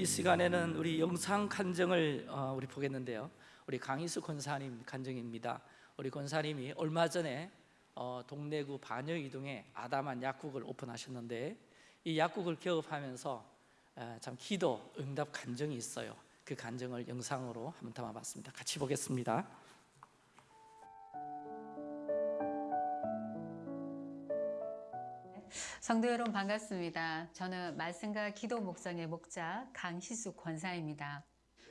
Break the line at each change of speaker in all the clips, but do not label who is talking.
이 시간에는 우리 영상 간증을 어, 우리 보겠는데요. 우리 강희수 권사님 간증입니다. 우리 권사님이 얼마 전에 어, 동래구 반여 이동에 아담한 약국을 오픈하셨는데 이 약국을 개업하면서 에, 참 기도 응답 간증이 있어요. 그 간증을 영상으로 한번 담아봤습니다. 같이 보겠습니다.
성도 여러분 반갑습니다. 저는 말씀과 기도 목장의 목자 강희수 권사입니다.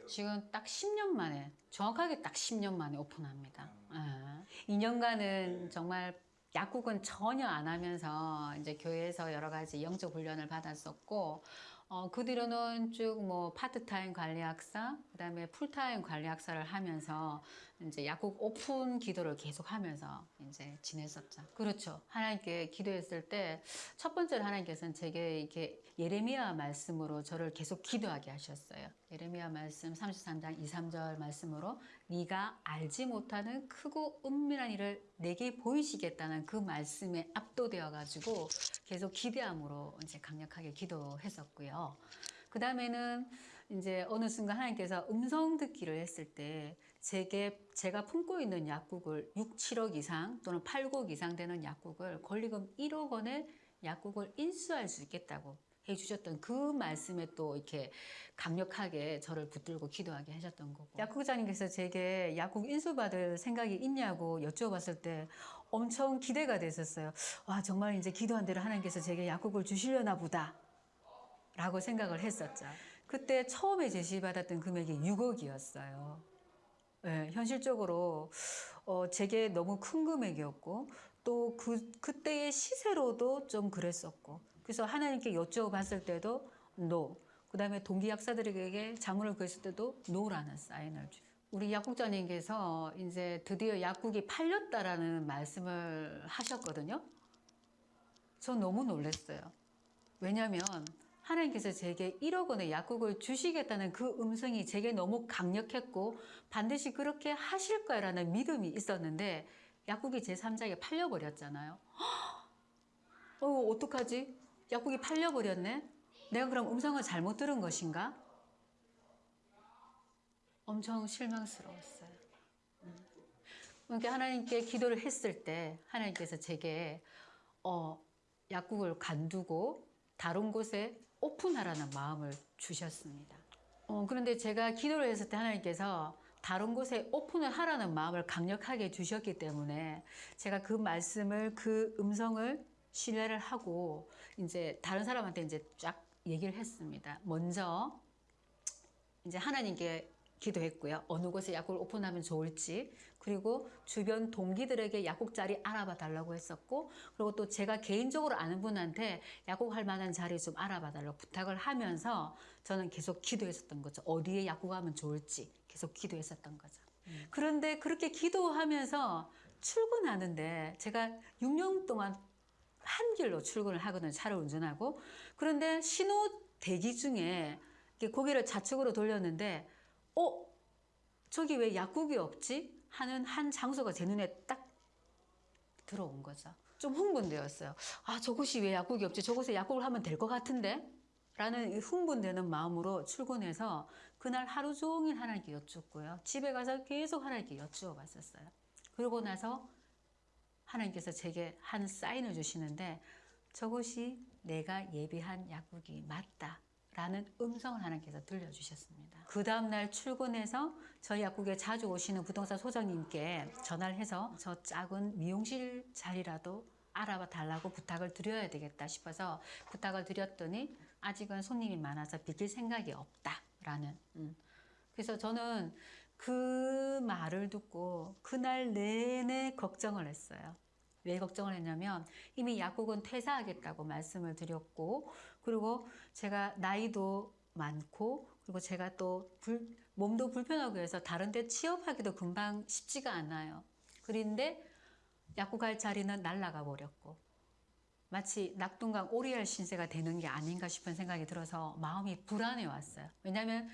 지금 딱 10년 만에 정확하게 딱 10년 만에 오픈합니다. 예. 2년간은 정말 약국은 전혀 안 하면서 이제 교회에서 여러 가지 영적 훈련을 받았었고 어, 그 뒤로는 쭉 뭐 파트타임 관리약사, 그 다음에 풀타임 관리약사를 하면서 이제 약국 오픈 기도를 계속 하면서 이제 지냈었죠. 그렇죠. 하나님께 기도했을 때 첫 번째로 하나님께서는 제게 이렇게 예레미야 말씀으로 저를 계속 기도하게 하셨어요. 예레미야 말씀 33장 2, 3절 말씀으로 네가 알지 못하는 크고 은밀한 일을 내게 보이시겠다는 그 말씀에 압도되어 가지고 계속 기대함으로 이제 강력하게 기도했었고요. 그 다음에는 이제 어느 순간 하나님께서 음성 듣기를 했을 때 제게 제가 품고 있는 약국을 6, 7억 이상 또는 8억 이상 되는 약국을 권리금 1억 원의 약국을 인수할 수 있겠다고 해주셨던 그 말씀에 또 이렇게 강력하게 저를 붙들고 기도하게 하셨던 거고 약국장님께서 제게 약국 인수받을 생각이 있냐고 여쭤봤을 때 엄청 기대가 됐었어요. 와 정말 이제 기도한 대로 하나님께서 제게 약국을 주시려나 보다 라고 생각을 했었죠. 그때 처음에 제시받았던 금액이 6억이었어요. 네, 현실적으로 어, 제게 너무 큰 금액이었고 또 그 그때의 시세로도 좀 그랬었고 그래서 하나님께 여쭤봤을 때도 no. 그 다음에 동기 약사들에게 자문을 구했을 때도 no라는 사인을 주. 우리 약국장님께서 이제 드디어 약국이 팔렸다라는 말씀을 하셨거든요. 전 너무 놀랐어요. 왜냐하면 하나님께서 제게 1억 원의 약국을 주시겠다는 그 음성이 제게 너무 강력했고 반드시 그렇게 하실 거라는 믿음이 있었는데 약국이 제3자에게 팔려버렸잖아요. 어, 어떡하지? 약국이 팔려버렸네? 내가 그럼 음성을 잘못 들은 것인가? 엄청 실망스러웠어요. 음. 그러니까 하나님께 기도를 했을 때 하나님께서 제게 어, 약국을 간두고 다른 곳에 오픈하라는 마음을 주셨습니다. 어, 그런데 제가 기도를 했을 때 하나님께서 다른 곳에 오픈을 하라는 마음을 강력하게 주셨기 때문에 제가 그 말씀을 그 음성을 신뢰를 하고 이제 다른 사람한테 이제 쫙 얘기를 했습니다. 먼저 이제 하나님께 기도했고요. 어느 곳에 약국을 오픈하면 좋을지 그리고 주변 동기들에게 약국 자리 알아봐 달라고 했었고 그리고 또 제가 개인적으로 아는 분한테 약국 할 만한 자리 좀 알아봐 달라고 부탁을 하면서 저는 계속 기도했었던 거죠. 어디에 약국하면 좋을지 계속 기도했었던 거죠. 그런데 그렇게 기도하면서 출근하는데 제가 6년 동안 한 길로 출근을 하거든요. 차를 운전하고. 그런데 신호 대기 중에 고개를 좌측으로 돌렸는데 어? 저기 왜 약국이 없지? 하는 한 장소가 제 눈에 딱 들어온 거죠. 좀 흥분되었어요. 아, 저곳이 왜 약국이 없지? 저곳에 약국을 하면 될 것 같은데? 라는 흥분되는 마음으로 출근해서 그날 하루 종일 하나님께 여쭙고요. 집에 가서 계속 하나님께 여쭈어 봤었어요. 그러고 나서 하나님께서 제게 한 사인을 주시는데 저것이 내가 예비한 약국이 맞다. 라는 음성을 하나님께서 들려주셨습니다. 그 다음날 출근해서 저희 약국에 자주 오시는 부동산 소장님께 전화를 해서 저 작은 미용실 자리라도 알아봐 달라고 부탁을 드려야 되겠다 싶어서 부탁을 드렸더니 아직은 손님이 많아서 비킬 생각이 없다 라는 음. 그래서 저는 그 말을 듣고 그날 내내 걱정을 했어요. 왜 걱정을 했냐면 이미 약국은 퇴사하겠다고 말씀을 드렸고 그리고 제가 나이도 많고 그리고 제가 또 불, 몸도 불편하고 해서 다른 데 취업하기도 금방 쉽지가 않아요. 그런데 약국 갈 자리는 날라가 버렸고 마치 낙동강 오리알 신세가 되는 게 아닌가 싶은 생각이 들어서 마음이 불안해 왔어요. 왜냐하면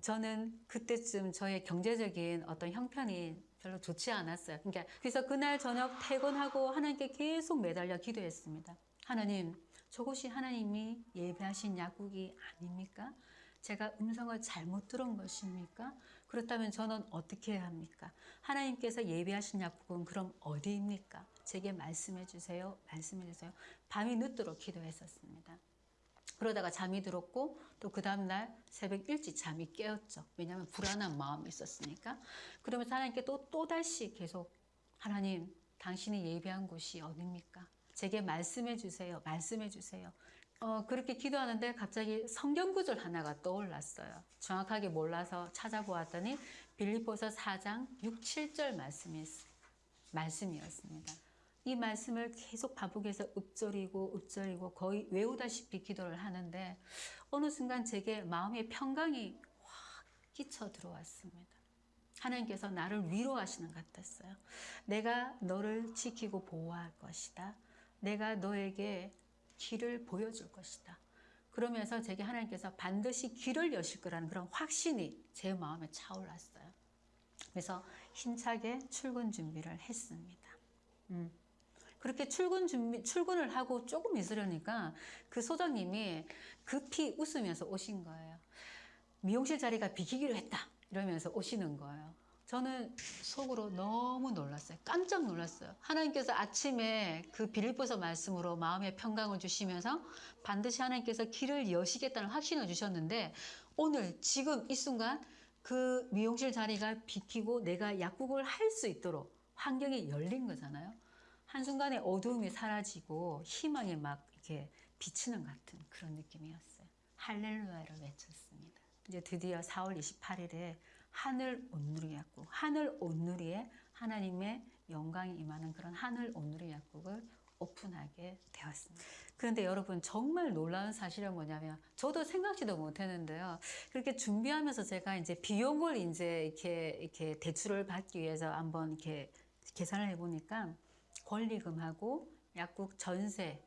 저는 그때쯤 저의 경제적인 어떤 형편이 별로 좋지 않았어요. 그러니까 그래서 그날 저녁 퇴근하고 하나님께 계속 매달려 기도했습니다. 하나님, 저곳이 하나님이 예배하신 약국이 아닙니까? 제가 음성을 잘못 들은 것입니까? 그렇다면 저는 어떻게 해야 합니까? 하나님께서 예비하신 약국은 그럼 어디입니까? 제게 말씀해 주세요. 말씀해 주세요. 밤이 늦도록 기도했었습니다. 그러다가 잠이 들었고 또 그 다음날 새벽 일찍 잠이 깨었죠. 왜냐하면 불안한 마음이 있었으니까. 그러면서 하나님께 또 또다시 계속 하나님 당신이 예비한 곳이 어디입니까? 제게 말씀해 주세요. 말씀해 주세요. 어, 그렇게 기도하는데 갑자기 성경 구절 하나가 떠올랐어요. 정확하게 몰라서 찾아보았더니 빌립보서 4장 6, 7절 말씀이, 말씀이었습니다. 이 말씀을 계속 반복해서 읊조리고 읊조리고 거의 외우다시피 기도를 하는데 어느 순간 제게 마음의 평강이 확 끼쳐 들어왔습니다. 하나님께서 나를 위로하시는 것 같았어요. 내가 너를 지키고 보호할 것이다. 내가 너에게 길을 보여줄 것이다. 그러면서 제게 하나님께서 반드시 길을 여실 거라는 그런 확신이 제 마음에 차올랐어요. 그래서 힘차게 출근 준비를 했습니다. 음. 그렇게 출근 준비, 출근을 하고 조금 있으려니까 그 소장님이 급히 웃으면서 오신 거예요. 미용실 자리가 비키기로 했다. 이러면서 오시는 거예요. 저는 속으로 너무 놀랐어요. 깜짝 놀랐어요. 하나님께서 아침에 그 빌립보서 말씀으로 마음의 평강을 주시면서 반드시 하나님께서 길을 여시겠다는 확신을 주셨는데 오늘 지금 이 순간 그 미용실 자리가 비키고 내가 약국을 할 수 있도록 환경이 열린 거잖아요. 한순간에 어두움이 사라지고 희망이 막 이렇게 비치는 같은 그런 느낌이었어요. 할렐루야를 외쳤습니다. 이제 드디어 4월 28일에 하늘 온누리 약국, 하늘 온누리에 하나님의 영광이 임하는 그런 하늘 온누리 약국을 오픈하게 되었습니다. 그런데 여러분 정말 놀라운 사실은 뭐냐면 저도 생각지도 못했는데요. 그렇게 준비하면서 제가 이제 비용을 이제 이렇게 이렇게 대출을 받기 위해서 한번 이렇게 계산을 해보니까 권리금하고 약국 전세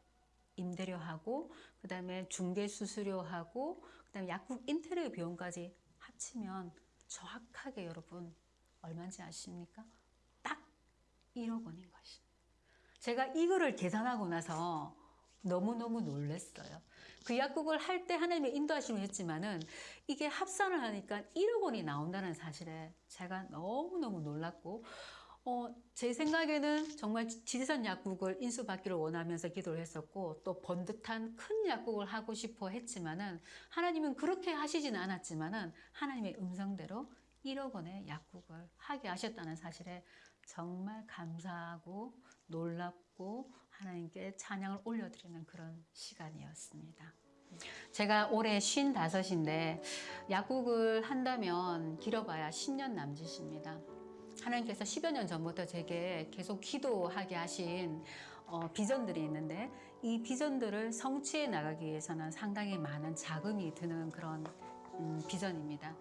임대료하고 그 다음에 중개 수수료하고 그 다음에 약국 인테리어 비용까지 합치면 정확하게 여러분 얼마인지 아십니까? 딱 1억 원인 것입니다. 제가 이거를 계산하고 나서 너무너무 놀랐어요. 그 약국을 할 때 하나님의 인도하심을 했지만은 이게 합산을 하니까 1억 원이 나온다는 사실에 제가 너무너무 놀랐고 어, 제 생각에는 정말 지리산 약국을 인수받기를 원하면서 기도를 했었고 또 번듯한 큰 약국을 하고 싶어 했지만은 하나님은 그렇게 하시지는 않았지만은 하나님의 음성대로 1억 원의 약국을 하게 하셨다는 사실에 정말 감사하고 놀랍고 하나님께 찬양을 올려드리는 그런 시간이었습니다. 제가 올해 55인데 약국을 한다면 길어봐야 10년 남짓입니다. 하나님께서 10여 년 전부터 제게 계속 기도하게 하신 어, 비전들이 있는데 이 비전들을 성취해 나가기 위해서는 상당히 많은 자금이 드는 그런 음, 비전입니다.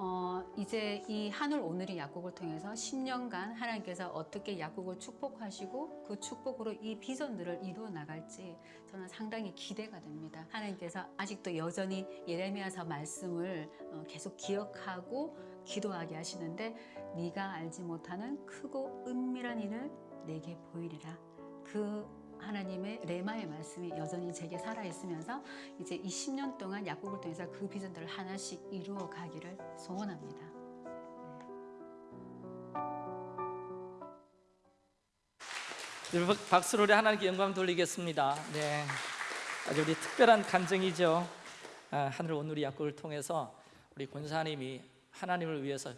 어, 이제 이 하늘 오늘이 약국을 통해서 10년간 하나님께서 어떻게 약국을 축복하시고 그 축복으로 이 비전들을 이루어 나갈지 저는 상당히 기대가 됩니다. 하나님께서 아직도 여전히 예레미야서 말씀을 어, 계속 기억하고 기도하게 하시는데 네가 알지 못하는 크고 은밀한 일을 내게 보이리라. 그 하나님의 레마의 말씀이 여전히 제게 살아 있으면서 이제 이 10년 동안 약국을 통해서 그 비전들을 하나씩 이루어 가기를 소원합니다.
여러분 박수로 우리 하나님께 영광 돌리겠습니다. 네, 아주 우리 특별한 간증이죠. 아, 하늘 오늘의 약국을 통해서 우리 권사님이 하나님을 위해서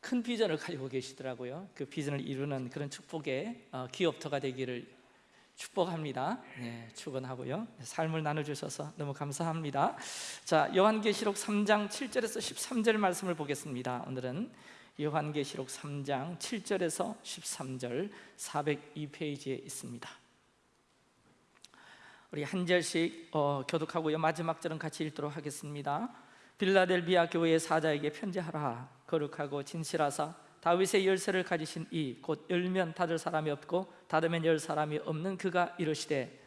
큰 비전을 가지고 계시더라고요. 그 비전을 이루는 그런 축복의 어, 기업터가 되기를 축복합니다. 네, 축원하고요. 삶을 나눠주셔서 너무 감사합니다. 자, 요한계시록 3장 7절에서 13절 말씀을 보겠습니다. 오늘은 요한계시록 3장 7절에서 13절 402페이지에 있습니다. 우리 한 절씩 어, 교독하고요. 마지막 절은 같이 읽도록 하겠습니다. 빌라델비아 교회의 사자에게 편지하라. 거룩하고 진실하사 다윗의 열쇠를 가지신 이 곧 열면 닫을 사람이 없고 닫으면 열 사람이 없는 그가 이르시되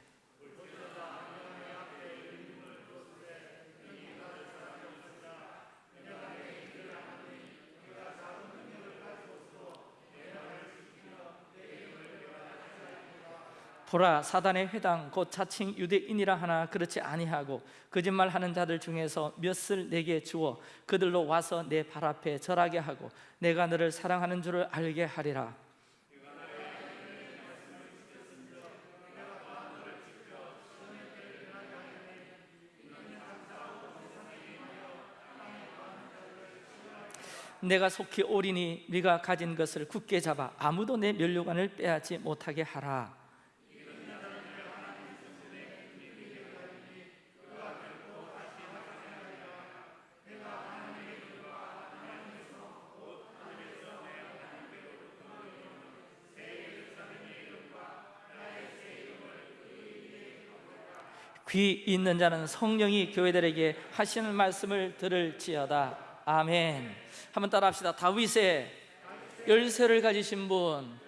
보라 사단의 회당 곧 자칭 유대인이라 하나 그렇지 아니하고 거짓말하는 자들 중에서 몇을 내게 주어 그들로 와서 내 발 앞에 절하게 하고 내가 너를 사랑하는 줄을 알게 하리라. 내가 속히 오리니 네가 가진 것을 굳게 잡아 아무도 내 면류관을 빼앗지 못하게 하라 귀 있는 자는 성령이 교회들에게 하시는 말씀을 들을지어다 아멘 한번 따라합시다 다윗의 열쇠를 가지신 분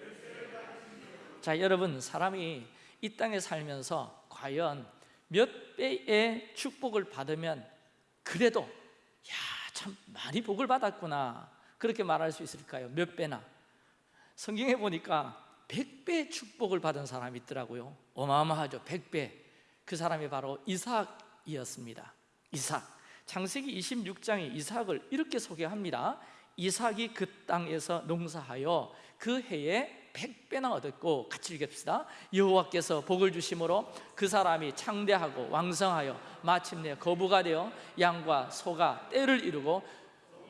자, 여러분 사람이 이 땅에 살면서 과연 몇 배의 축복을 받으면 그래도 야, 참 많이 복을 받았구나. 그렇게 말할 수 있을까요? 몇 배나? 성경에 보니까 100배 축복을 받은 사람이 있더라고요. 어마어마하죠. 100배. 그 사람이 바로 이삭이었습니다. 이삭. 창세기 26장에 이삭을 이렇게 소개합니다. 이삭이 그 땅에서 농사하여 그 해에 100배나 얻었고 같이 읽읍시다. 여호와께서 복을 주심으로 그 사람이 창대하고 왕성하여 마침내 거부가 되어 양과 소가 때를 이루고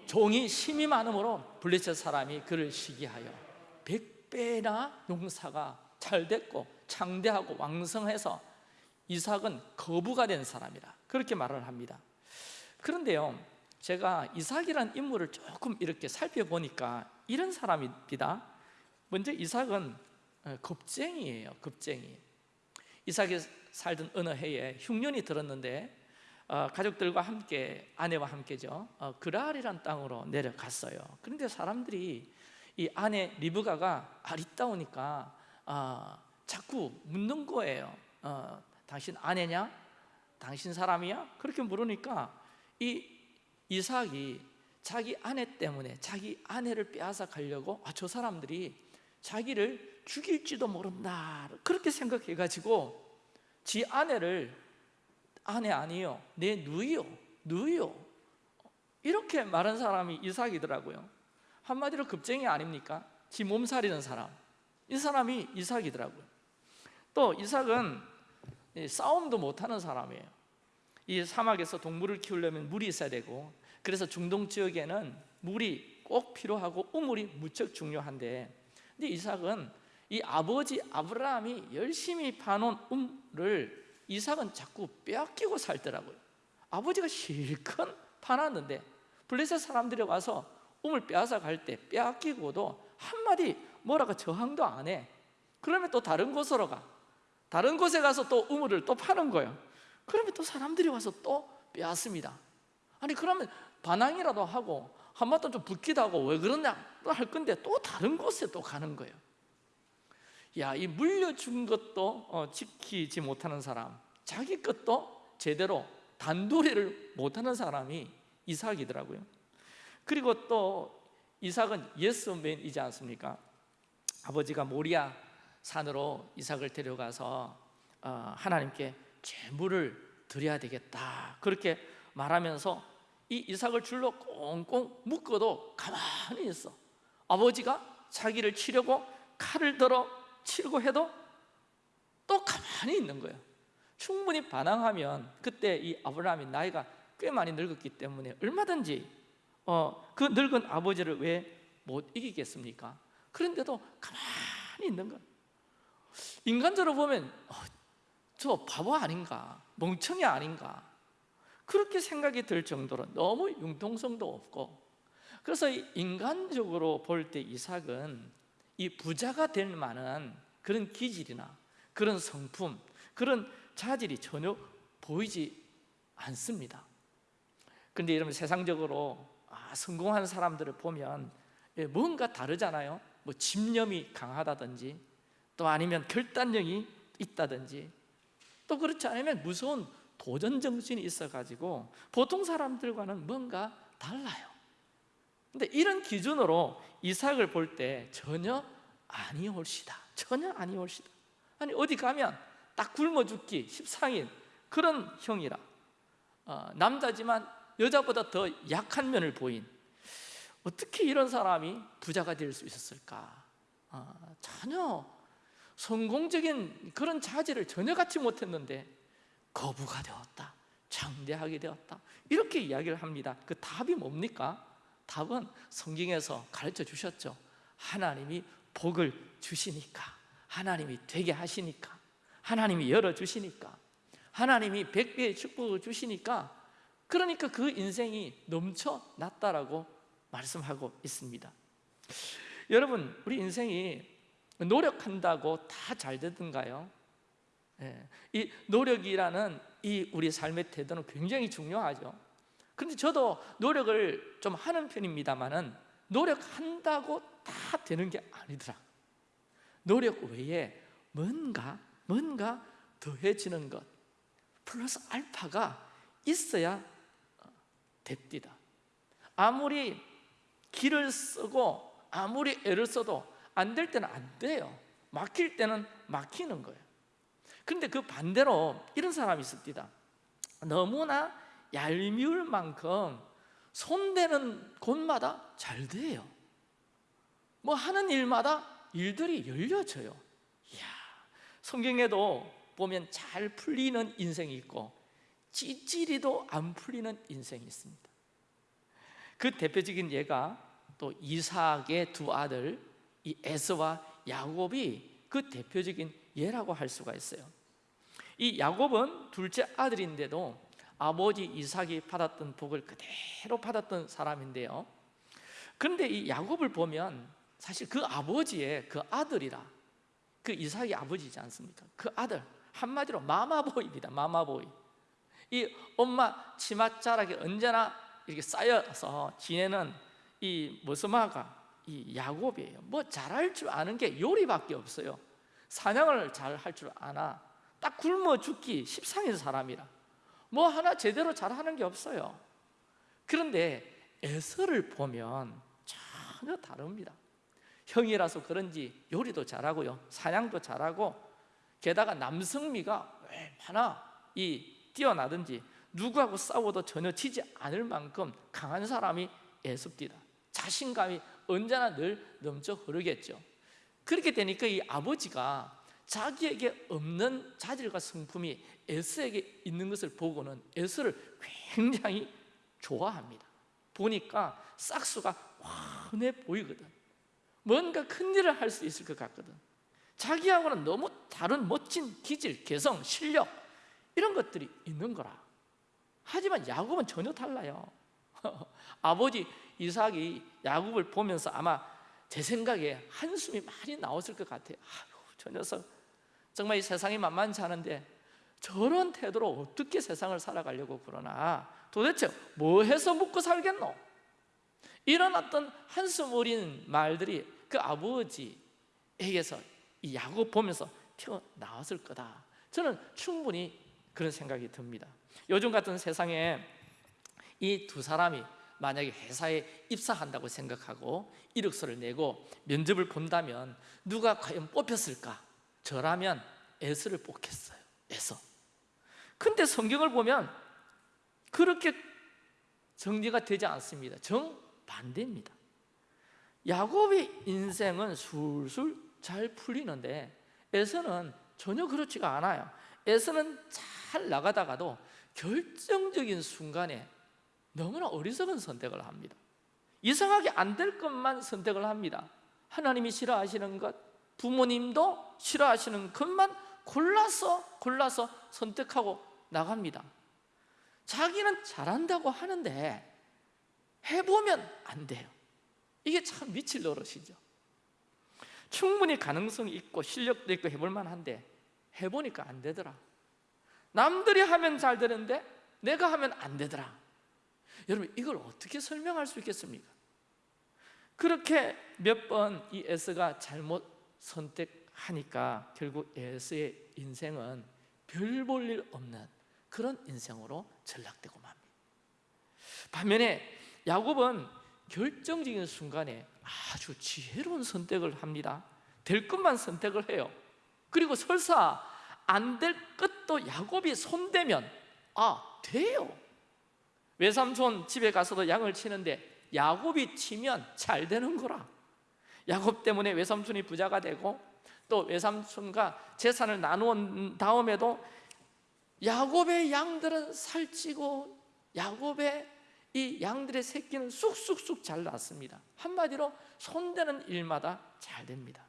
종이 심이 많음으로 블레셋 사람이 그를 시기하여 100배나 농사가 잘 됐고 창대하고 왕성해서 이삭은 거부가 된 사람이라 그렇게 말을 합니다. 그런데요, 제가 이삭이라는 인물을 조금 이렇게 살펴보니까 이런 사람입니다. 먼저 이삭은 어, 겁쟁이에요. 겁쟁이. 이삭이 살던 어느 해에 흉년이 들었는데 어, 가족들과 함께 아내와 함께죠. 어, 그랄이란 땅으로 내려갔어요. 그런데 사람들이 이 아내 리브가가 아리따우니까 어, 자꾸 묻는 거예요. 어, 당신 아내냐? 당신 사람이야? 그렇게 물으니까 이 이삭이 자기 아내 때문에 자기 아내를 빼앗아 가려고 아, 저 사람들이 자기를 죽일지도 모른다 그렇게 생각해 가지고 지 아내를 아내 아니요 내 누이요 누이요 이렇게 말한 사람이 이삭이더라고요 한마디로 급쟁이 아닙니까? 지 몸살이는 사람 이 사람이 이삭이더라고요 또 이삭은 싸움도 못하는 사람이에요. 이 사막에서 동물을 키우려면 물이 있어야 되고 그래서 중동 지역에는 물이 꼭 필요하고 우물이 무척 중요한데 근데 이삭은 이 아버지 아브라함이 열심히 파놓은 우물을 이삭은 자꾸 빼앗기고 살더라고요. 아버지가 실컷 파놨는데 블레셋 사람들이 와서 우물 빼앗아 갈 때 빼앗기고도 한마디 뭐라고 저항도 안해. 그러면 또 다른 곳으로 가 다른 곳에 가서 또 우물을 또 파는 거예요. 그러면 또 사람들이 와서 또 빼앗습니다. 아니 그러면 반항이라도 하고 한마디 좀 붙기도 하고 왜 그러냐 할 건데 또 다른 곳에 또 가는 거예요. 야, 이 물려준 것도 어, 지키지 못하는 사람 자기 것도 제대로 단도리를 못하는 사람이 이삭이더라고요. 그리고 또 이삭은 예스맨이지 않습니까? 아버지가 모리아 산으로 이삭을 데려가서 어, 하나님께 제물을 드려야 되겠다. 그렇게 말하면서 이 이삭을 줄로 꽁꽁 묶어도 가만히 있어. 아버지가 자기를 치려고 칼을 들어 치려고 해도 또 가만히 있는 거예요. 충분히 반항하면 그때 이 아브라함이 나이가 꽤 많이 늙었기 때문에 얼마든지 어, 그 늙은 아버지를 왜 못 이기겠습니까? 그런데도 가만히 있는 거예요 인간적으로 보면 어, 저 바보 아닌가 멍청이 아닌가 그렇게 생각이 들 정도로 너무 융통성도 없고 그래서 인간적으로 볼 때 이삭은 이 부자가 될 만한 그런 기질이나 그런 성품 그런 자질이 전혀 보이지 않습니다. 그런데 여러분 세상적으로 아, 성공한 사람들을 보면 예, 뭔가 다르잖아요. 뭐 집념이 강하다든지 또 아니면 결단력이 있다든지 또 그렇지 않으면 무서운 도전 정신이 있어가지고 보통 사람들과는 뭔가 달라요. 근데 이런 기준으로 이삭을 볼 때 전혀 아니올시다. 전혀 아니올시다. 아니 어디 가면 딱 굶어 죽기 십상인 그런 형이라. 어, 남자지만 여자보다 더 약한 면을 보인. 어떻게 이런 사람이 부자가 될 수 있었을까? 어, 전혀 성공적인 그런 자질을 전혀 갖지 못했는데 거부가 되었다. 창대하게 되었다. 이렇게 이야기를 합니다. 그 답이 뭡니까? 답은 성경에서 가르쳐 주셨죠. 하나님이 복을 주시니까, 하나님이 되게 하시니까, 하나님이 열어 주시니까, 하나님이 백배의 축복을 주시니까, 그러니까 그 인생이 넘쳐났다라고 말씀하고 있습니다. 여러분, 우리 인생이 노력한다고 다 잘 되던가요? 예, 이 노력이라는 이 우리 삶의 태도는 굉장히 중요하죠. 그런데 저도 노력을 좀 하는 편입니다만은 노력한다고 다 되는 게 아니더라. 노력 외에 뭔가 뭔가 더해지는 것 플러스 알파가 있어야 됩니다. 아무리 길을 쓰고 아무리 애를 써도 안 될 때는 안 돼요. 막힐 때는 막히는 거예요. 그런데 그 반대로 이런 사람이 있습니다. 너무나 얄미울 만큼 손대는 곳마다 잘 돼요. 뭐 하는 일마다 일들이 열려져요. 이야, 성경에도 보면 잘 풀리는 인생이 있고 찌찌리도 안 풀리는 인생이 있습니다. 그 대표적인 예가 또 이삭의 두 아들 이 에서와 야곱이 그 대표적인 예라고 할 수가 있어요. 이 야곱은 둘째 아들인데도 아버지 이삭이 받았던 복을 그대로 받았던 사람인데요. 그런데 이 야곱을 보면 사실 그 아버지의 그 아들이라 그 이삭이 아버지지 않습니까? 그 아들 한마디로 마마보이입니다. 마마보이. 이 엄마 치맛자락에 언제나 이렇게 쌓여서 지내는 이 머스마가 이 야곱이에요. 뭐 잘할 줄 아는 게 요리밖에 없어요. 사냥을 잘 할 줄 아나 딱 굶어 죽기 십상인 사람이라 뭐 하나 제대로 잘하는 게 없어요. 그런데 에서를 보면 전혀 다릅니다. 형이라서 그런지 요리도 잘하고요, 사냥도 잘하고 게다가 남성미가 얼마나 이 뛰어나든지 누구하고 싸워도 전혀 지지 않을 만큼 강한 사람이 에섭디다. 자신감이 언제나 늘 넘쳐 흐르겠죠. 그렇게 되니까 이 아버지가 자기에게 없는 자질과 성품이 에스에게 있는 것을 보고는 에스를 굉장히 좋아합니다. 보니까 싹수가 훤해 보이거든. 뭔가 큰 일을 할 수 있을 것 같거든. 자기하고는 너무 다른 멋진 기질, 개성, 실력 이런 것들이 있는 거라. 하지만 야곱은 전혀 달라요. 아버지 이삭이 야곱을 보면서 아마 제 생각에 한숨이 많이 나왔을 것 같아요. 아유, 저 녀석 정말 이 세상이 만만치 않은데 저런 태도로 어떻게 세상을 살아가려고 그러나 도대체 뭐 해서 먹고 살겠노? 이런 어떤 한숨 어린 말들이 그 아버지에게서 이 야곱 보면서 튀어나왔을 거다. 저는 충분히 그런 생각이 듭니다. 요즘 같은 세상에 이 두 사람이 만약에 회사에 입사한다고 생각하고 이력서를 내고 면접을 본다면 누가 과연 뽑혔을까? 저라면 에스를 뽑겠어요. 에서. 근데 성경을 보면 그렇게 정리가 되지 않습니다. 정반대입니다. 야곱의 인생은 술술 잘 풀리는데 에서는 전혀 그렇지가 않아요. 에서는 잘 나가다가도 결정적인 순간에 너무나 어리석은 선택을 합니다. 이상하게 안 될 것만 선택을 합니다. 하나님이 싫어하시는 것, 부모님도 싫어하시는 것만 골라서 골라서 선택하고 나갑니다. 자기는 잘한다고 하는데 해보면 안 돼요. 이게 참 미칠 노릇이죠. 충분히 가능성이 있고 실력도 있고 해볼 만한데 해보니까 안 되더라. 남들이 하면 잘 되는데 내가 하면 안 되더라. 여러분 이걸 어떻게 설명할 수 있겠습니까? 그렇게 몇 번 이 에스가 잘못 선택하니까 결국 에스의 인생은 별 볼 일 없는 그런 인생으로 전락되고 맙니다. 반면에 야곱은 결정적인 순간에 아주 지혜로운 선택을 합니다. 될 것만 선택을 해요. 그리고 설사 안 될 것도 야곱이 손대면 아 돼요 외삼촌 집에 가서도 양을 치는데 야곱이 치면 잘 되는 거라. 야곱 때문에 외삼촌이 부자가 되고 또 외삼촌과 재산을 나누은 다음에도 야곱의 양들은 살찌고 야곱의 이 양들의 새끼는 쑥쑥쑥 잘 났습니다. 한마디로 손대는 일마다 잘 됩니다.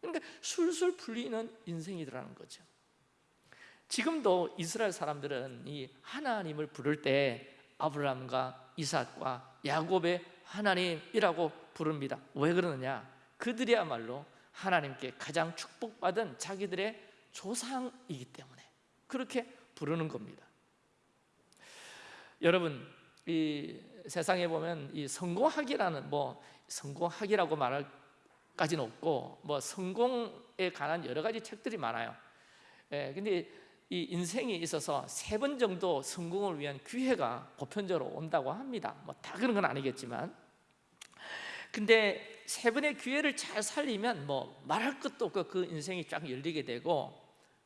그러니까 술술 풀리는 인생이더라는 거죠 지금도 이스라엘 사람들은 이 하나님을 부를 때 아브라함과 이삭과 야곱의 하나님이라고 부릅니다. 왜 그러느냐? 그들이야말로 하나님께 가장 축복받은 자기들의 조상이기 때문에 그렇게 부르는 겁니다. 여러분 이 세상에 보면 이 성공학이라는 뭐 성공학이라고 말할 까지는 없고 뭐 성공에 관한 여러 가지 책들이 많아요. 예, 근데 이 인생에 있어서 세 번 정도 성공을 위한 기회가 보편적으로 온다고 합니다. 뭐 다 그런 건 아니겠지만, 근데 세 번의 기회를 잘 살리면 뭐 말할 것도 없고 그 인생이 쫙 열리게 되고,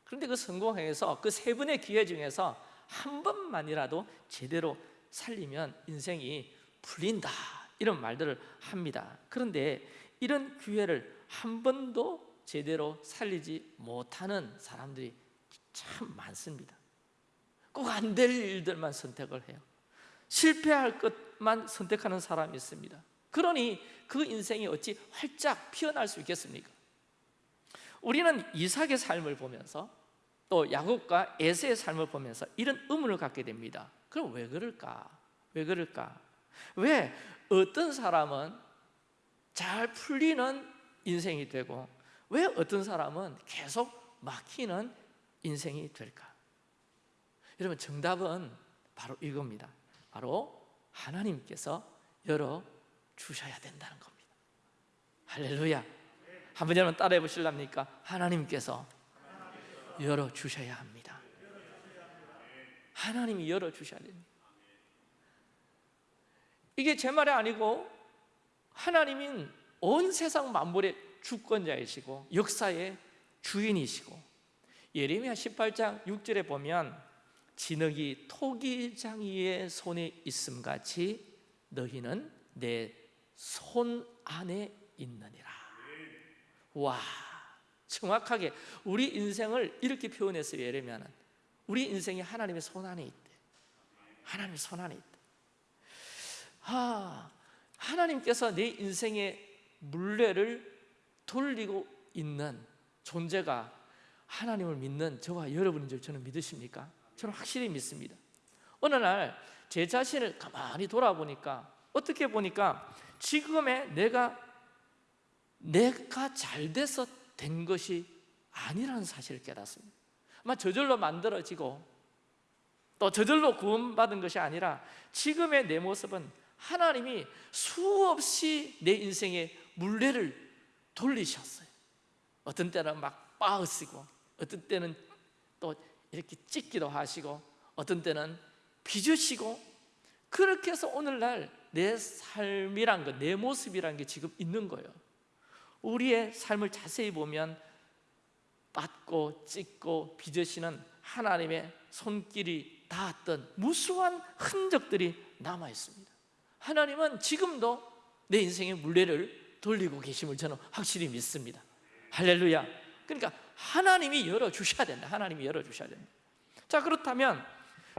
그런데 그 성공해서 그 세 번의 기회 중에서 한 번만이라도 제대로 살리면 인생이 풀린다 이런 말들을 합니다. 그런데 이런 기회를 한 번도 제대로 살리지 못하는 사람들이 참 많습니다. 꼭 안 될 일들만 선택을 해요. 실패할 것만 선택하는 사람이 있습니다. 그러니 그 인생이 어찌 활짝 피어날 수 있겠습니까? 우리는 이삭의 삶을 보면서 또 야곱과 에세의 삶을 보면서 이런 의문을 갖게 됩니다. 그럼 왜 그럴까? 왜 그럴까? 왜 어떤 사람은 잘 풀리는 인생이 되고 왜 어떤 사람은 계속 막히는 인생이 될까? 여러분 정답은 바로 이겁니다. 바로 하나님께서 열어 주셔야 된다는 겁니다. 할렐루야. 한번 여러분 따라해 보실랍니까? 하나님께서 열어 주셔야 합니다. 하나님이 열어 주셔야 됩니다. 이게 제 말이 아니고 하나님은 온 세상 만물의 주권자이시고 역사의 주인이시고 예레미야 18장 6절에 보면 진흙이 토기장이의 손에 있음 같이 너희는 내 손 안에 있느니라. 와 정확하게 우리 인생을 이렇게 표현했어요 예레미야는. 우리 인생이 하나님의 손 안에 있대. 하나님의 손 안에 있대. 아, 하나님께서 내 인생의 물레를 돌리고 있는 존재가 하나님을 믿는 저와 여러분인 줄 저는 믿으십니까? 저는 확실히 믿습니다. 어느 날 제 자신을 가만히 돌아보니까 어떻게 보니까 지금의 내가 내가 잘 돼서 된 것이 아니라는 사실을 깨닫습니다. 아마 저절로 만들어지고 또 저절로 구원받은 것이 아니라 지금의 내 모습은 하나님이 수없이 내 인생에 물레를 돌리셨어요. 어떤 때는 막 빠으시고, 어떤 때는 또 이렇게 찢기도 하시고, 어떤 때는 빚으시고, 그렇게 해서 오늘날 내 삶이란 것, 내 모습이란 게 지금 있는 거예요. 우리의 삶을 자세히 보면 빻고 찢고 빚으시는 하나님의 손길이 닿았던 무수한 흔적들이 남아 있습니다. 하나님은 지금도 내 인생의 물레를 돌리고 계심을 저는 확실히 믿습니다. 할렐루야. 그러니까 하나님이 열어 주셔야 된다. 하나님이 열어 주셔야 된다. 자, 그렇다면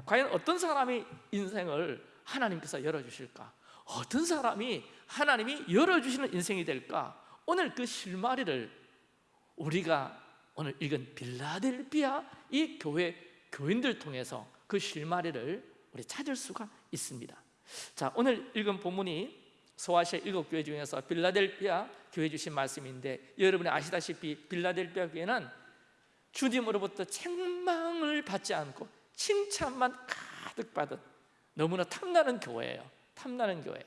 과연 어떤 사람이 인생을 하나님께서 열어 주실까? 어떤 사람이 하나님이 열어 주시는 인생이 될까? 오늘 그 실마리를 우리가 오늘 읽은 빌라델비아 이 교회 교인들 통해서 그 실마리를 우리 찾을 수가 있습니다. 자, 오늘 읽은 본문이 소아시아 일곱 교회 중에서 빌라델비아 교회 주신 말씀인데 여러분이 아시다시피 빌라델비아 교회는 주님으로부터 책망을 받지 않고 칭찬만 가득 받은 너무나 탐나는 교회예요. 탐나는 교회.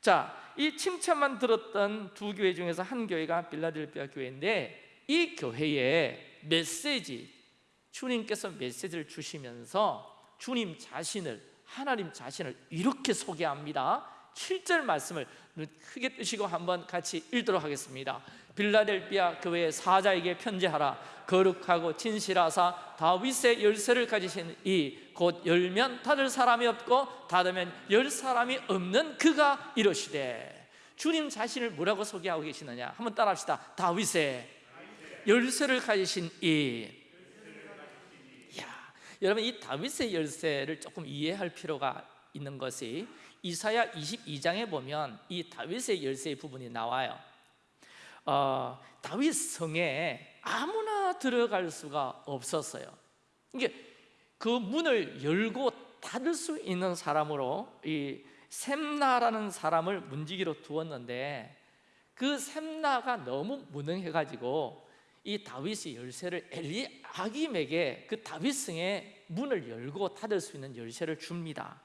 자, 이 칭찬만 들었던 두 교회 중에서 한 교회가 빌라델비아 교회인데 이 교회의 메시지 주님께서 메시지를 주시면서 주님 자신을 하나님 자신을 이렇게 소개합니다. 7절 말씀을 눈 크게 뜨시고 한번 같이 읽도록 하겠습니다. 빌라델비아 교회의 사자에게 편지하라. 거룩하고 진실하사 다윗의 열쇠를 가지신 이 곧 열면 닫을 사람이 없고 닫으면 열 사람이 없는 그가 이러시되 주님 자신을 뭐라고 소개하고 계시느냐? 한번 따라합시다. 다윗의 열쇠를 가지신 이. 야, 여러분 이 다윗의 열쇠를 조금 이해할 필요가 있는 것이 이사야 22장에 보면 이 다윗의 열쇠의 부분이 나와요. 어, 다윗 성에 아무나 들어갈 수가 없었어요. 이게 그 문을 열고 닫을 수 있는 사람으로 이 셈나라는 사람을 문지기로 두었는데 그 셈나가 너무 무능해가지고 이 다윗이 열쇠를 엘리 아김에게 그 다윗성의 문을 열고 닫을 수 있는 열쇠를 줍니다.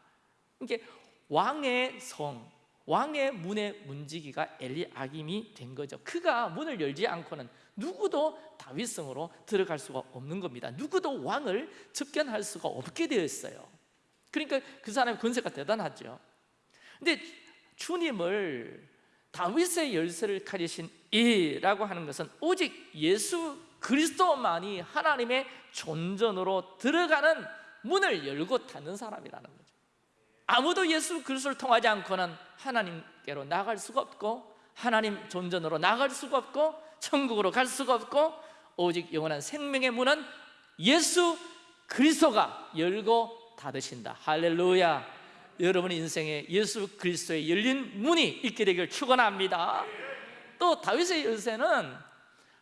이게 왕의 성, 왕의 문의 문지기가 엘리아김이 된 거죠. 그가 문을 열지 않고는 누구도 다윗성으로 들어갈 수가 없는 겁니다. 누구도 왕을 접견할 수가 없게 되어 있어요. 그러니까 그 사람의 권세가 대단하죠. 근데 주님을 다윗의 열쇠를 가지신 이라고 하는 것은 오직 예수 그리스도만이 하나님의 존전으로 들어가는 문을 열고 닫는 사람이라는. 아무도 예수 그리스도를 통하지 않고는 하나님께로 나갈 수가 없고 하나님 존전으로 나갈 수가 없고 천국으로 갈 수가 없고 오직 영원한 생명의 문은 예수 그리스도가 열고 닫으신다. 할렐루야. 여러분 인생에 예수 그리스도의 열린 문이 있게 되길 축원합니다. 또 다윗의 열쇠는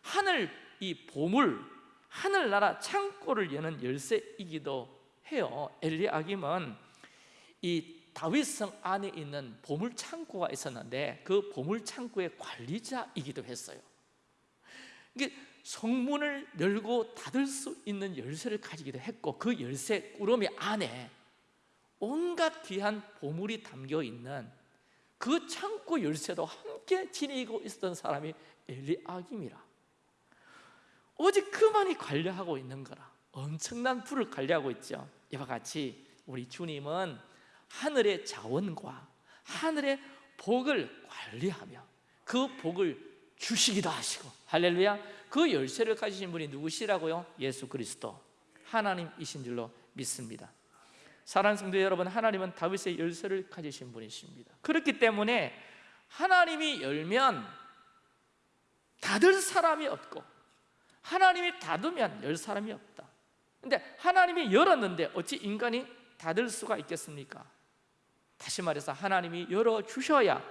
하늘 이 보물 하늘나라 창고를 여는 열쇠이기도 해요. 엘리아김은 이 다윗성 안에 있는 보물 창고가 있었는데 그 보물 창고의 관리자이기도 했어요. 이게 성문을 열고 닫을 수 있는 열쇠를 가지기도 했고 그 열쇠 꾸러미 안에 온갖 귀한 보물이 담겨 있는 그 창고 열쇠도 함께 지니고 있었던 사람이 엘리아김이라 오직 그만이 관리하고 있는 거라 엄청난 부를 관리하고 있죠 이와 같이 우리 주님은 하늘의 자원과 하늘의 복을 관리하며 그 복을 주시기도 하시고 할렐루야. 그 열쇠를 가지신 분이 누구시라고요? 예수 그리스도. 하나님이신 줄로 믿습니다. 사랑하는 성도 여러분 하나님은 다윗의 열쇠를 가지신 분이십니다. 그렇기 때문에 하나님이 열면 닫을 사람이 없고 하나님이 닫으면 열 사람이 없다. 근데 하나님이 열었는데 어찌 인간이 닫을 수가 있겠습니까? 다시 말해서 하나님이 열어주셔야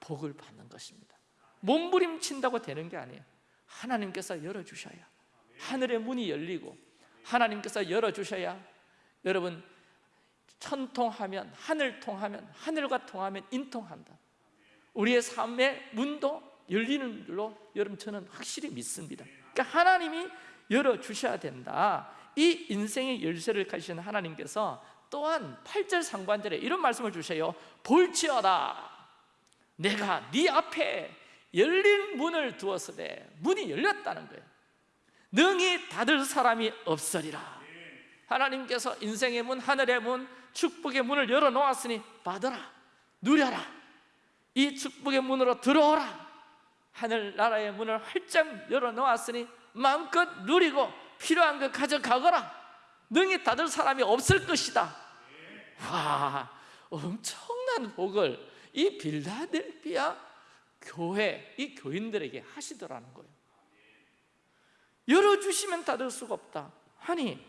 복을 받는 것입니다. 몸부림친다고 되는 게 아니에요. 하나님께서 열어주셔야 하늘의 문이 열리고 하나님께서 열어주셔야 여러분 천통하면 하늘 통하면 하늘과 통하면 인통한다. 우리의 삶의 문도 열리는 줄로 여러분 저는 확실히 믿습니다. 그러니까 하나님이 열어주셔야 된다. 이 인생의 열쇠를 가지신 하나님께서 또한 8절 상반절에 이런 말씀을 주셔요. 볼지어다. 내가 네 앞에 열린 문을 두었으되 문이 열렸다는 거예요. 능히 닫을 사람이 없으리라. 하나님께서 인생의 문, 하늘의 문, 축복의 문을 열어놓았으니 받아라. 누려라. 이 축복의 문으로 들어오라. 하늘나라의 문을 활짝 열어놓았으니 마음껏 누리고 필요한 것 가져가거라 능히 닫을 사람이 없을 것이다. 와 엄청난 복을 이 빌라델피아 교회 이 교인들에게 하시더라는 거예요. 열어주시면 닫을 수가 없다. 아니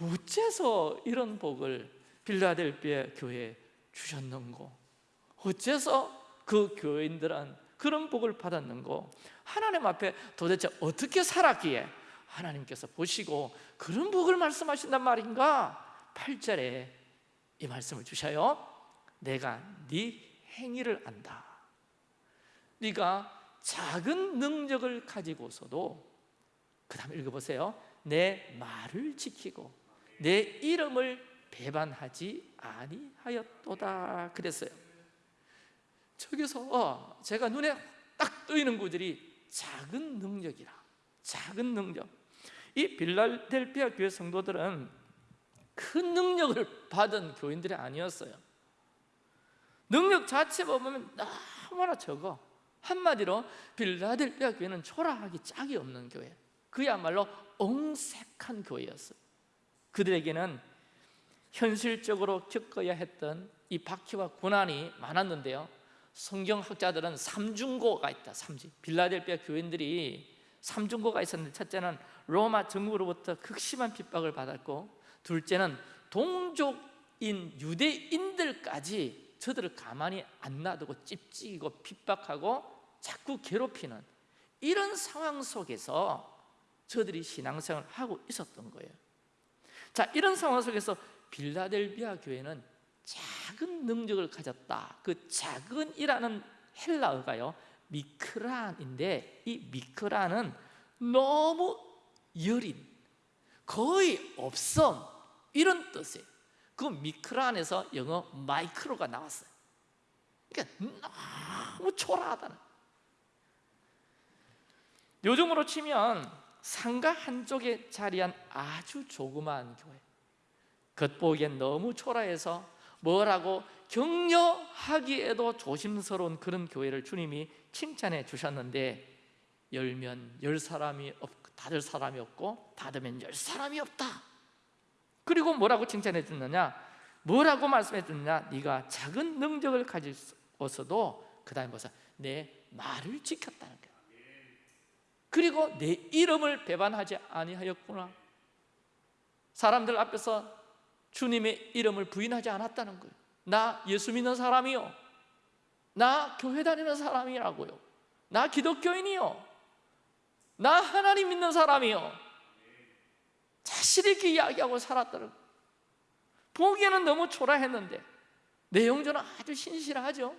어째서 이런 복을 빌라델피아 교회에 주셨는고 어째서 그 교인들은 그런 복을 받았는고 하나님 앞에 도대체 어떻게 살았기에 하나님께서 보시고 그런 복을 말씀하신단 말인가? 8절에 이 말씀을 주셔요. 내가 네 행위를 안다. 네가 작은 능력을 가지고서도 그 다음 읽어보세요. 내 말을 지키고 내 이름을 배반하지 아니하였도다. 그랬어요. 저기서 제가 눈에 딱 뜨이는 구절이 작은 능력이라. 작은 능력 이 빌라델피아 교회 성도들은 큰 능력을 받은 교인들이 아니었어요. 능력 자체 보면 너무나 적어. 한마디로 빌라델피아 교회는 초라하기 짝이 없는 교회. 그야말로 엉색한 교회였어요. 그들에게는 현실적으로 겪어야 했던 이 박해와 고난이 많았는데요. 성경학자들은 삼중고가 있다. 삼중 빌라델피아 교인들이 삼중고가 있었는데 첫째는 로마 정부로부터 극심한 핍박을 받았고 둘째는 동족인 유대인들까지 저들을 가만히 안 놔두고 찝찍이고 핍박하고 자꾸 괴롭히는 이런 상황 속에서 저들이 신앙생활을 하고 있었던 거예요. 자 이런 상황 속에서 빌라델비아 교회는 작은 능력을 가졌다. 그 작은이라는 헬라어가요 미크란인데 이 미크란은 너무 여린 거의 없음 이런 뜻이에요 그 미크란에서 영어 마이크로가 나왔어요. 그러니까 너무 초라하다는. 요즘으로 치면 상가 한쪽에 자리한 아주 조그마한 교회. 겉보기엔 너무 초라해서 뭐라고 격려하기에도 조심스러운 그런 교회를 주님이 칭찬해 주셨는데 열면 열 사람이 없 고 닫을 사람이 없고 닫으면 열 사람이 없다. 그리고 뭐라고 칭찬해 주느냐? 뭐라고 말씀해 주느냐? 네가 작은 능력을 가지고서도 그 다음에 뭐서? 내 말을 지켰다는 거야. 그리고 내 이름을 배반하지 아니하였구나. 사람들 앞에서 주님의 이름을 부인하지 않았다는 거예요. 나 예수 믿는 사람이요. 나 교회 다니는 사람이라고요. 나 기독교인이요 나 하나님 믿는 사람이요. 자신 있게 이야기하고 살았다는 보기에는 너무 초라했는데 내용전은 아주 신실하죠?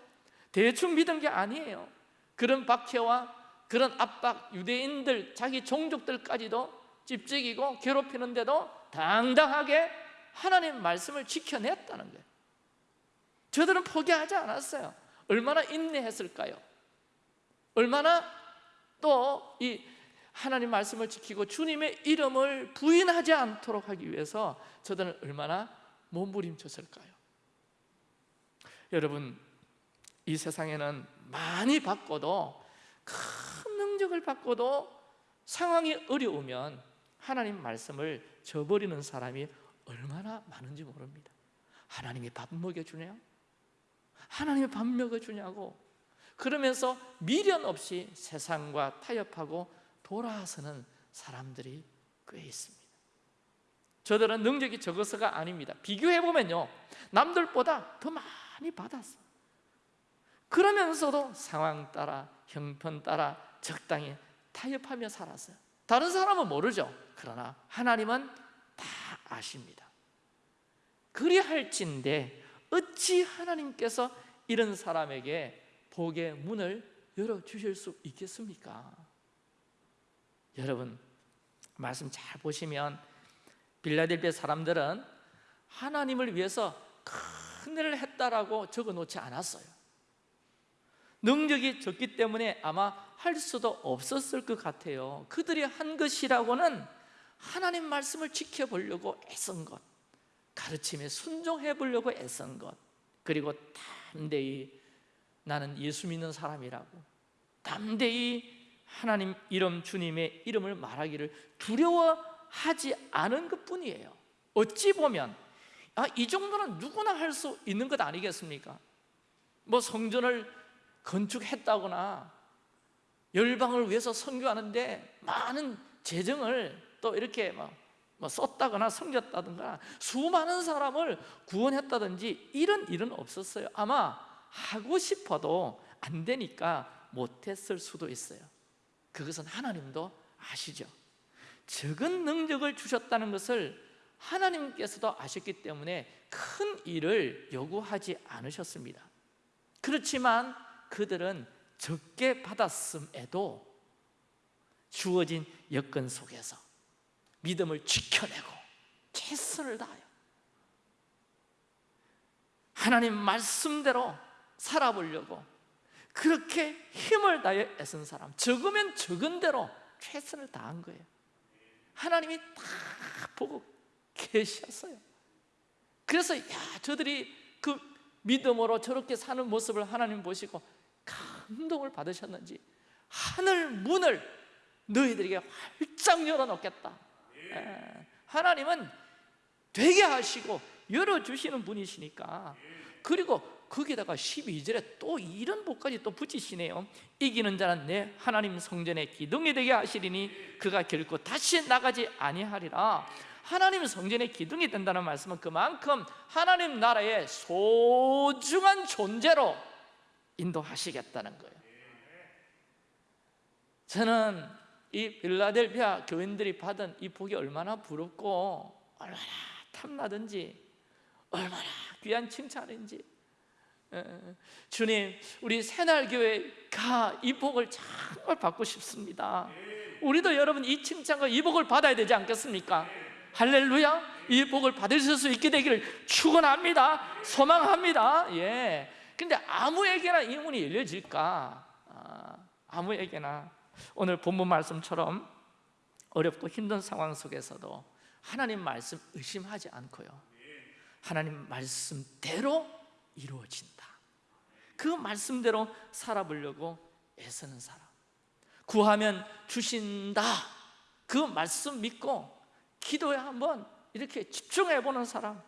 대충 믿은 게 아니에요. 그런 박해와 그런 압박 유대인들 자기 종족들까지도 찝찍이고 괴롭히는데도 당당하게 하나님 말씀을 지켜냈다는 거예요. 저들은 포기하지 않았어요. 얼마나 인내했을까요? 얼마나 또 이 하나님 말씀을 지키고 주님의 이름을 부인하지 않도록 하기 위해서 저들은 얼마나 몸부림쳤을까요? 여러분 이 세상에는 많이 받고도 큰 능력을 받고도 상황이 어려우면 하나님 말씀을 저버리는 사람이 얼마나 많은지 모릅니다 하나님이 밥 먹여주냐? 하나님이 밥 먹여주냐고 그러면서 미련 없이 세상과 타협하고 돌아서는 사람들이 꽤 있습니다. 저들은 능력이 적어서가 아닙니다. 비교해보면요 남들보다 더 많이 받았어 그러면서도 상황 따라 형편 따라 적당히 타협하며 살았어요. 다른 사람은 모르죠. 그러나 하나님은 다 아십니다. 그리할진데 어찌 하나님께서 이런 사람에게 복의 문을 열어주실 수 있겠습니까? 여러분 말씀 잘 보시면 빌라델비아 사람들은 하나님을 위해서 큰 일을 했다라고 적어놓지 않았어요. 능력이 적기 때문에 아마 할 수도 없었을 것 같아요. 그들이 한 것이라고는 하나님 말씀을 지켜보려고 애쓴 것 가르침에 순종해 보려고 애쓴 것 그리고 담대히 나는 예수 믿는 사람이라고 담대히 하나님 이름 주님의 이름을 말하기를 두려워하지 않은 것뿐이에요. 어찌 보면 아, 이 정도는 누구나 할 수 있는 것 아니겠습니까? 뭐 성전을 건축했다거나 열방을 위해서 선교하는데 많은 재정을 또 이렇게 막뭐 썼다거나 섬겼다든가 수많은 사람을 구원했다든지 이런 일은 없었어요. 아마 하고 싶어도 안 되니까 못했을 수도 있어요 그것은 하나님도 아시죠. 적은 능력을 주셨다는 것을 하나님께서도 아셨기 때문에 큰 일을 요구하지 않으셨습니다. 그렇지만 그들은 적게 받았음에도 주어진 여건 속에서 믿음을 지켜내고 최선을 다하여 하나님 말씀대로 살아보려고 그렇게 힘을 다해 애쓴 사람 적으면 적은 대로 최선을 다한 거예요. 하나님이 다 보고 계셨어요. 그래서 야 저들이 그 믿음으로 저렇게 사는 모습을 하나님 보시고 감동을 받으셨는지 하늘 문을 너희들에게 활짝 열어놓겠다. 예. 하나님은 되게 하시고 열어주시는 분이시니까. 그리고 거기다가 12절에 또 이런 복까지 또 붙이시네요. 이기는 자는 내 하나님 성전에 기둥이 되게 하시리니 그가 결코 다시 나가지 아니하리라. 하나님 성전에 기둥이 된다는 말씀은 그만큼 하나님 나라의 소중한 존재로 인도하시겠다는 거예요. 저는 이 빌라델피아 교인들이 받은 이 복이 얼마나 부럽고 얼마나 탐나든지 얼마나 귀한 칭찬인지 에, 주님 우리 새날교회 가 이 복을 정말 받고 싶습니다. 우리도 여러분 이 칭찬과 이 복을 받아야 되지 않겠습니까? 할렐루야. 이 복을 받으실 수 있게 되기를 축원합니다. 소망합니다. 예. 근데 아무에게나 이 문이 열려질까? 아, 아무에게나. 오늘 본문 말씀처럼 어렵고 힘든 상황 속에서도 하나님 말씀 의심하지 않고요. 하나님 말씀대로 이루어진다. 그 말씀대로 살아보려고 애쓰는 사람. 구하면 주신다. 그 말씀 믿고 기도에 한번 이렇게 집중해 보는 사람.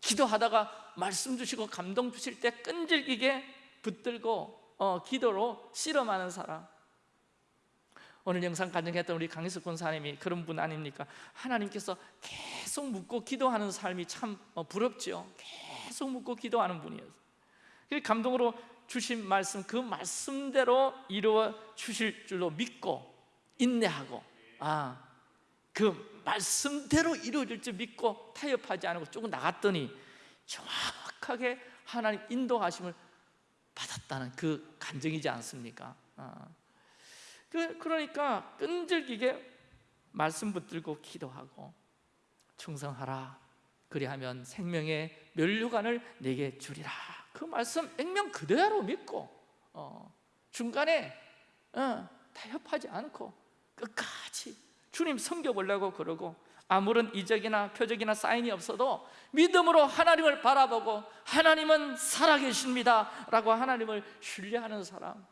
기도하다가 말씀 주시고 감동 주실 때 끈질기게 붙들고 어, 기도로 씨름하는 사람. 오늘 영상 간증했던 우리 강희숙 권사님이 그런 분 아닙니까? 하나님께서 계속 묻고 기도하는 삶이 참 어, 부럽지요 계속 묻고 기도하는 분이었어요 그 감동으로 주신 말씀 그 말씀대로 이루어 주실 줄로 믿고 인내하고 아, 그 말씀대로 이루어질 줄 믿고 타협하지 않고 조금 나갔더니 정확하게 하나님 인도하심을 받았다는 그 감정이지 않습니까? 아. 그, 그러니까 끈질기게 말씀 붙들고 기도하고 충성하라 그리하면 생명의 면류관을 내게 주리라. 그 말씀 액면 그대로 믿고 어, 중간에 어, 타협하지 않고 끝까지 주님 섬겨보려고 그러고 아무런 이적이나 표적이나 사인이 없어도 믿음으로 하나님을 바라보고 하나님은 살아계십니다 라고 하나님을 신뢰하는 사람.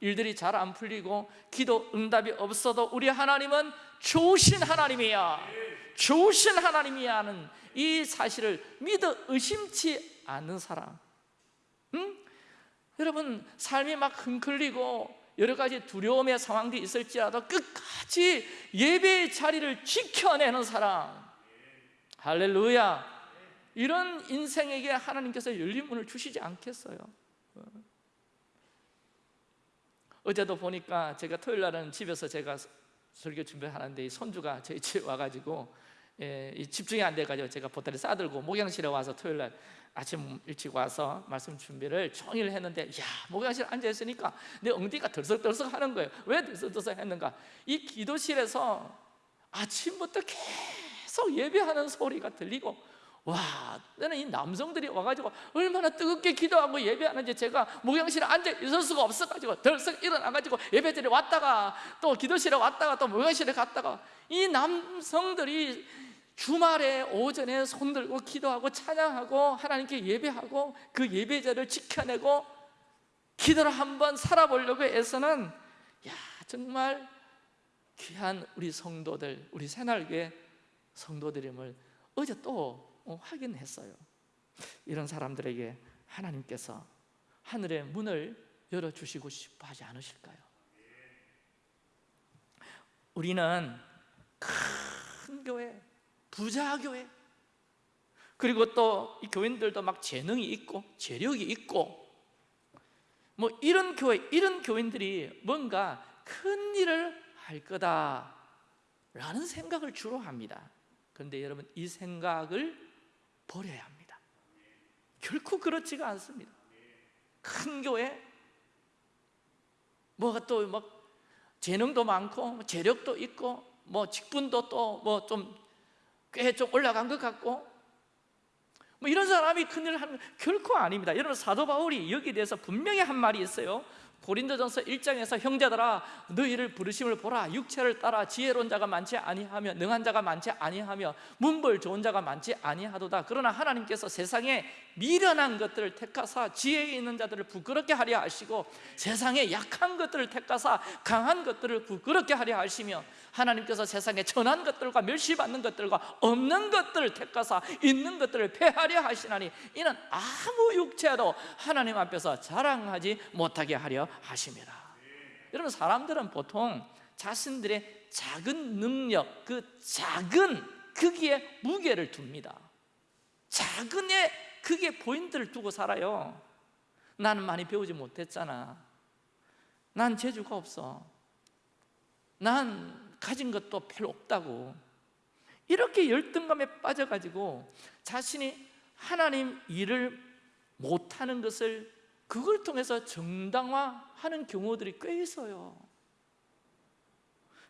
일들이 잘 안 풀리고 기도 응답이 없어도 우리 하나님은 좋으신 하나님이야 좋으신 하나님이야 하는 이 사실을 믿어 의심치 않는 사람. 응? 여러분 삶이 막 흔들리고 여러 가지 두려움의 상황도 있을지라도 끝까지 예배의 자리를 지켜내는 사람. 할렐루야. 이런 인생에게 하나님께서 열린 문을 주시지 않겠어요. 어제도 보니까 제가 토요일 날은 집에서 제가 설교 준비하는데 이 손주가 저희 집에 와가지고 예, 이 집중이 안 돼가지고 제가 보따리 싸들고 목양실에 와서 토요일 날 아침 일찍 와서 말씀 준비를 종일 했는데 야 목양실 앉아 있으니까 내 엉덩이가 덜썩덜썩 하는 거예요. 왜 덜썩덜썩 했는가? 이 기도실에서 아침부터 계속 예배하는 소리가 들리고 와, 나는 이 남성들이 와가지고 얼마나 뜨겁게 기도하고 예배하는지 제가 목양실에 앉아 있을 수가 없어가지고 덜썩 일어나가지고 예배드리 왔다가 또 기도실에 왔다가 또 목양실에 갔다가 이 남성들이 주말에 오전에 손들고 기도하고 찬양하고 하나님께 예배하고 그 예배자를 지켜내고 기도를 한번 살아보려고 해서는 야 정말 귀한 우리 성도들 우리 새날교회 성도들임을 어제 또 어, 확인했어요 이런 사람들에게 하나님께서 하늘의 문을 열어주시고 싶어 하지 않으실까요? 우리는 큰 교회, 부자 교회 그리고 또 이 교인들도 막 재능이 있고 재력이 있고 뭐 이런 교회, 이런 교인들이 뭔가 큰 일을 할 거다라는 생각을 주로 합니다 그런데 여러분 이 생각을 버려야 합니다. 결코 그렇지가 않습니다. 큰 교회 뭐가 또 막 재능도 많고 재력도 있고 뭐 직분도 또 뭐 좀꽤좀 올라간 것 같고 뭐 이런 사람이 큰일을 하는 결코 아닙니다. 여러분 사도 바울이 여기에 대해서 분명히 한 말이 있어요 고린도전서 1장에서 형제들아 너희를 부르심을 보라. 육체를 따라 지혜로운 자가 많지 아니하며 능한 자가 많지 아니하며 문벌 좋은 자가 많지 아니하도다. 그러나 하나님께서 세상에 미련한 것들을 택하사 지혜 있는 자들을 부끄럽게 하려 하시고 세상에 약한 것들을 택하사 강한 것들을 부끄럽게 하려 하시며 하나님께서 세상에 천한 것들과 멸시받는 것들과 없는 것들을 택하사 있는 것들을 폐하려 하시나니 이는 아무 육체도 하나님 앞에서 자랑하지 못하게 하려 하심이라. 여러분 사람들은 보통 자신들의 작은 능력 그 작은 크기에 무게를 둡니다. 작은 에 크게 포인트를 두고 살아요. 나는 많이 배우지 못했잖아. 난 재주가 없어. 난 가진 것도 별로 없다고. 이렇게 열등감에 빠져가지고 자신이 하나님 일을 못하는 것을 그걸 통해서 정당화하는 경우들이 꽤 있어요.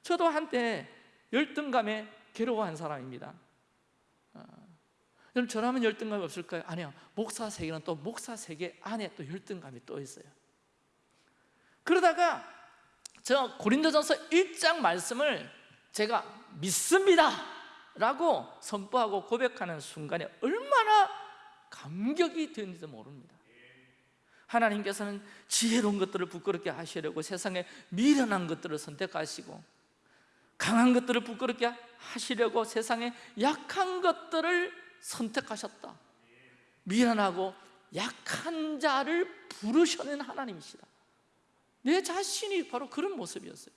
저도 한때 열등감에 괴로워한 사람입니다. 어, 여러분 저라면 열등감이 없을까요? 아니요. 목사 세계는 또 목사 세계 안에 또 열등감이 또 있어요. 그러다가 저 고린도전서 1장 말씀을 제가 믿습니다 라고 선포하고 고백하는 순간에 얼마나 감격이 되는지도 모릅니다 하나님께서는 지혜로운 것들을 부끄럽게 하시려고 세상에 미련한 것들을 선택하시고 강한 것들을 부끄럽게 하시려고 세상에 약한 것들을 선택하셨다. 미련하고 약한 자를 부르셔낸 하나님이시다. 내 자신이 바로 그런 모습이었어요.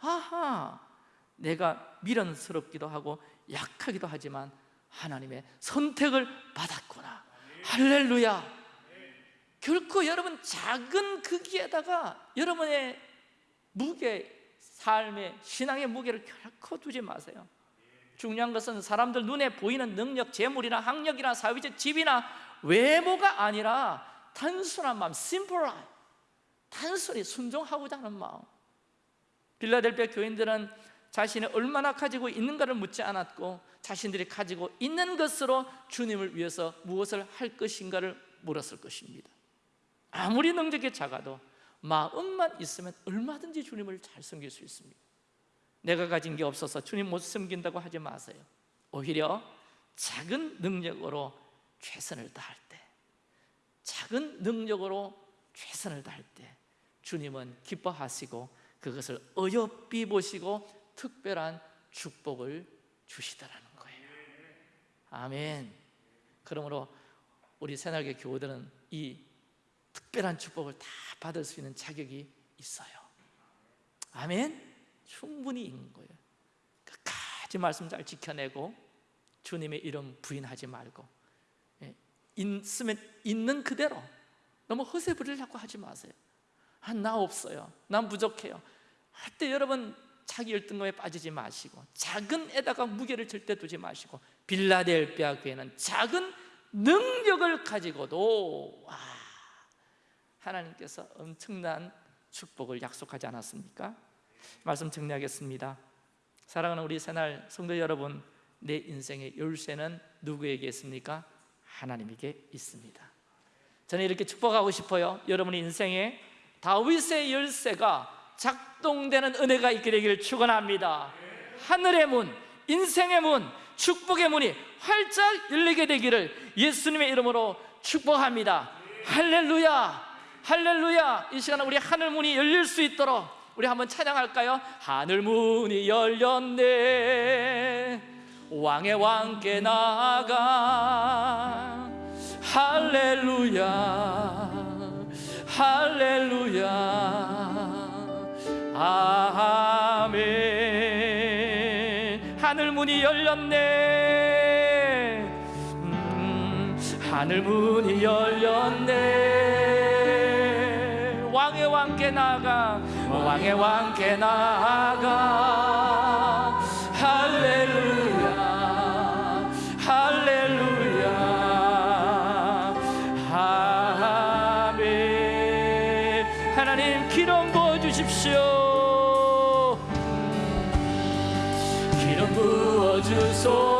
아하 내가 미련스럽기도 하고 약하기도 하지만 하나님의 선택을 받았구나. 할렐루야 결코 여러분 작은 크기에다가 여러분의 무게, 삶의 신앙의 무게를 결코 두지 마세요. 중요한 것은 사람들 눈에 보이는 능력, 재물이나 학력이나 사회적 지위나 외모가 아니라 단순한 마음, life. 단순히 순종하고자 하는 마음. 빌라델피아 교인들은 자신이 얼마나 가지고 있는가를 묻지 않았고 자신들이 가지고 있는 것으로 주님을 위해서 무엇을 할 것인가를 물었을 것입니다 아무리 능력이 작아도 마음만 있으면 얼마든지 주님을 잘 섬길 수 있습니다. 내가 가진 게 없어서 주님 못 섬긴다고 하지 마세요. 오히려 작은 능력으로 최선을 다할 때 작은 능력으로 최선을 다할 때 주님은 기뻐하시고 그것을 어여삐 보시고 특별한 축복을 주시더라는 거예요. 아멘. 그러므로 우리 새날개 교우들은 이 특별한 축복을 다 받을 수 있는 자격이 있어요. 아멘? 충분히 있는 거예요. 끝까지 말씀 잘 지켜내고 주님의 이름 부인하지 말고 예, 있으면 있는 그대로 너무 허세 부리려고 하지 마세요. 아, 나 없어요. 난 부족해요. 할 때 여러분 자기 열등감에 빠지지 마시고 작은 에다가 무게를 절대 두지 마시고 빌라델비아 교회는 작은 능력을 가지고도 와, 하나님께서 엄청난 축복을 약속하지 않았습니까? 말씀 정리하겠습니다. 사랑하는 우리 새날 성도 여러분 내 인생의 열쇠는 누구에게 있습니까? 하나님에게 있습니다. 저는 이렇게 축복하고 싶어요. 여러분의 인생에 다윗의 열쇠가 작동되는 은혜가 있게 되기를 축원합니다. 하늘의 문, 인생의 문, 축복의 문이 활짝 열리게 되기를 예수님의 이름으로 축복합니다. 할렐루야 할렐루야! 이 시간에 우리 하늘 문이 열릴 수 있도록 우리 한번 찬양할까요? 하늘 문이 열렸네. 왕의 왕께 나아가. 할렐루야. 할렐루야. 아멘. 하늘 문이 열렸네. 음, 하늘 문이 열렸네 왕의 왕께 나가. 할렐루야 할렐루야. 아멘. 하나님 기름 부어 주십시오. 기름 부어 주소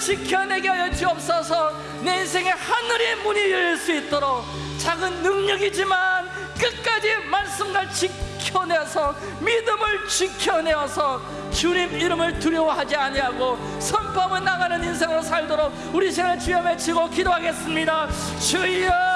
지켜내게 하여 주옵소서. 내 인생의 하늘의 문이 열릴 수 있도록 작은 능력이지만 끝까지 말씀과 지켜내서 믿음을 지켜내어서 주님 이름을 두려워하지 아니하고 선포하며 나가는 인생으로 살도록 우리 시간을 주여 외치고 기도하겠습니다. 주여